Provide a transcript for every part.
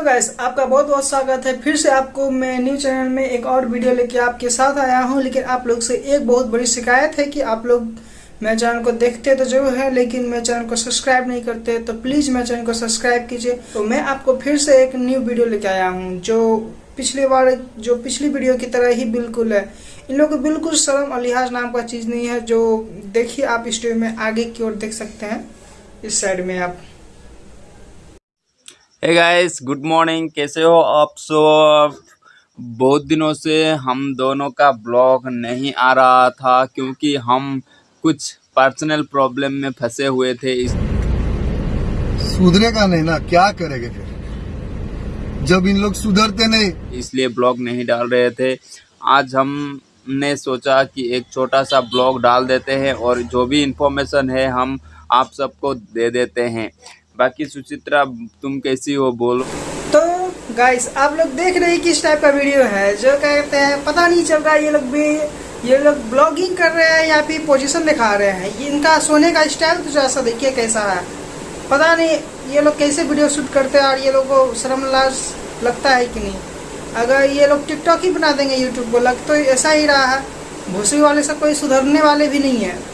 Guys आपका बहुत बहुत स्वागत है। फिर से आपको मैं न्यू चैनल में एक और वीडियो लेके आपके साथ आया हूँ, लेकिन आप लोग से एक बहुत बड़ी शिकायत है कि आप लोग मेरे चैनल को देखते तो ज़रूर है, लेकिन मेरे चैनल को सब्सक्राइब नहीं करते तो प्लीज़ मेरे चैनल को सब्सक्राइब कीजिए। तो मैं आपको फिर से एक न्यू वीडियो लेके आया हूँ, जो पिछली बार, जो पिछली वीडियो की तरह ही बिल्कुल है। इन लोगों को बिल्कुल शर्म और लिहाज नाम का चीज़ नहीं है, जो देखिए आप वीडियो में आगे की ओर देख सकते हैं। इस साइड में आप। हे गाइस गुड मॉर्निंग कैसे हो आप सब? बहुत दिनों से हम दोनों का ब्लॉग नहीं आ रहा था क्योंकि हम कुछ पर्सनल प्रॉब्लम में फंसे हुए थे इस सुधरे का नहीं ना क्या करेंगे फिर? जब इन लोग सुधरते नहीं। इसलिए ब्लॉग नहीं डाल रहे थे। आज हमने सोचा कि एक छोटा सा ब्लॉग डाल देते हैं और जो भी इंफॉर्मेशन है हम आप सबको दे देते हैं। बाकी सुचित्रा, तुम कैसी हो? बोलो। तो गाइस आप लोग देख रहे हैं किस टाइप का वीडियो है, जो कहते हैं, पता नहीं चल रहा ये लोग भी, ये लोग ब्लॉगिंग कर रहे हैं या फिर पोजीशन दिखा रहे हैं। इनका सोने का स्टाइल तो जैसा देखिए कैसा है। पता नहीं, ये लोग कैसे वीडियो शूट करते हैं और ये लोग को शर्मलाज लगता है कि नहीं। अगर ये लोग टिकटॉक ही बना देंगे यूट्यूब को, लग तो ऐसा ही रहा है। भूसरी वाले से कोई सुधरने वाले भी नहीं है।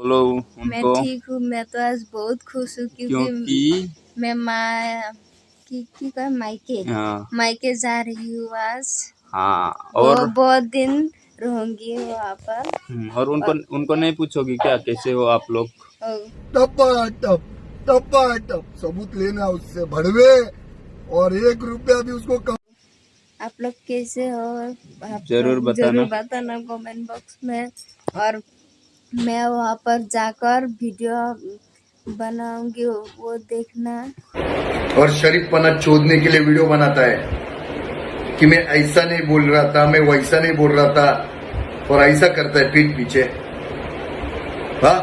बोलो मैं ठीक हूँ मैं तो आज बहुत खुश हूँ क्योंकि क्योंकि मैं माँ की की मायके। हाँ। मायके जा रही हूँ आज। हाँ और और बहुत दिन रहूँगी वहाँ पर। हम्म, और उनको और, उनको नहीं पूछोगी क्या? कैसे हो आप लोग? टप टप सबूत लेना उससे भड़वे। और एक रुपया भी उसको कम आप लोग कैसे हो? आप ज़रूर बताना। ज़रूर बताना कमेंट बॉक्स में। और मैं वहाँ पर जाकर वीडियो बनाऊँगी वो देखना। और शरीफ पना चोदने के लिए वीडियो बनाता है कि मैं ऐसा नहीं बोल रहा था मैं वैसा नहीं बोल रहा था और ऐसा करता है पीठ पीछे। हाँ?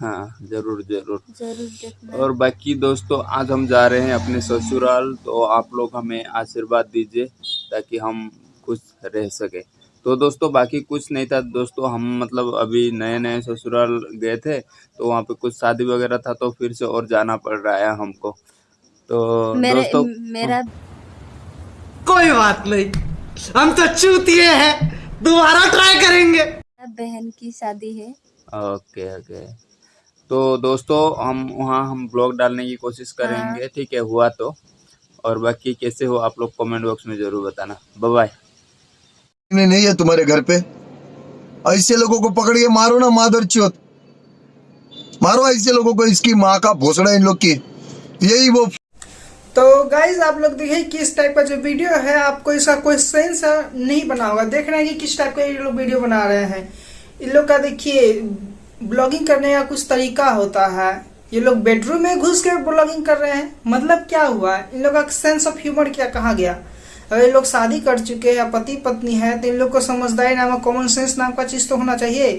हाँ ज़रूर ज़रूर। ज़रूर देखना। और बाकी दोस्तों आज हम जा रहे हैं अपने ससुराल तो आप लोग हमें आशीर्वाद दीजिए ताकि हम खुश रह सके। तो दोस्तों बाकी कुछ नहीं था। दोस्तों हम मतलब अभी नए नए ससुराल गए थे तो वहाँ पे कुछ शादी वगैरह था तो फिर से और जाना पड़ रहा है हमको। तो मेरे दोस्तों मेरा कोई बात नहीं। हम तो चूतिए हैं। दोबारा ट्राई करेंगे। बहन की शादी है। Okay okay. तो दोस्तों हम वहाँ हम ब्लॉग डालने की कोशिश करेंगे ठीक है? हुआ तो। और बाकी कैसे हो आप लोग कमेंट बॉक्स में ज़रूर बताना। बाय बाय नहीं है तुम्हारे घर पे? ऐसे लोगों को पकड़िए, मारो ना मादर चौथ मारो ऐसे लोगों को, इसकी माँ का भोसड़ा इन लोग की। यही वो तो गाइज़ आप लोग देखिए किस टाइप का जो वीडियो है, आपको इसका कोई सेंस नहीं बना होगा। देख रहे हैं कि किस टाइप का ये लोग वीडियो बना रहे हैं। इन लोग का देखिए ब्लॉगिंग करने का कुछ तरीका होता है। ये लोग बेडरूम में घुस के ब्लॉगिंग कर रहे हैं। मतलब क्या हुआ? इन लोग का सेंस ऑफ़ ह्यूमर क्या कहा गया? अगर ये लोग शादी कर चुके हैं, पति पत्नी है तो इन लोग को समझदारी नाम कॉमन सेंस नाम का चीज़ तो होना चाहिए।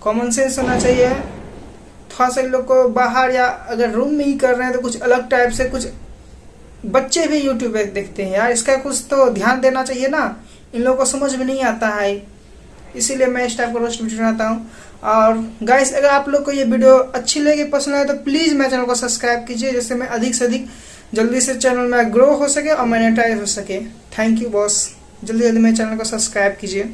कॉमन सेंस होना चाहिए। थोड़ा सा इन लोग को बाहर या अगर रूम में ही कर रहे हैं तो कुछ अलग टाइप से कुछ बच्चे भी यूट्यूब पे देखते हैं। यार, इसका कुछ तो ध्यान देना चाहिए ना। इन लोगों को समझ में नहीं आता है। इसीलिए मैं इस टाइप का रोस्ट वीडियो बनाता हूँ। और गाइस अगर आप लोग को ये वीडियो अच्छी लगे, पसंद आए तो प्लीज़ मेरे चैनल को सब्सक्राइब कीजिए, जिससे मैं अधिक से अधिक जल्दी से चैनल में ग्रो हो सके और मोनेटाइज हो सके। थैंक यू बॉस जल्दी जल्दी मेरे चैनल को सब्सक्राइब कीजिए।